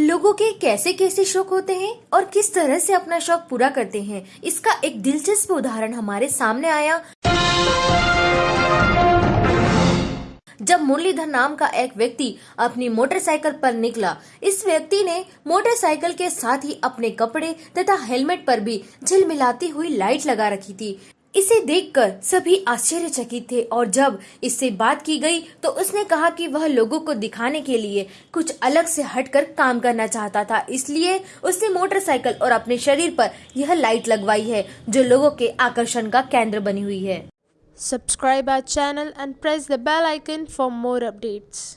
लोगों के कैसे कैसे शौक होते हैं और किस तरह से अपना शौक पूरा करते हैं, इसका एक दिलचस्प उदाहरण हमारे सामने आया। जब मुरलीधर नाम का एक व्यक्ति अपनी मोटरसाइकिल पर निकला, इस व्यक्ति ने मोटरसाइकिल के साथ ही अपने कपड़े तथा हेलमेट पर भी झिलमिलाती हुई लाइट लगा रखी थी। इसे देखकर सभी आश्चर्यचकित थे और जब इससे बात की गई तो उसने कहा कि वह लोगों को दिखाने के लिए कुछ अलग से हटकर काम करना चाहता था इसलिए उसने मोटरसाइकिल और अपने शरीर पर यह लाइट लगवाई है, जो लोगों के आकर्षण का केंद्र बनी हुई है subscribe our channel and press the bell icon for more updates.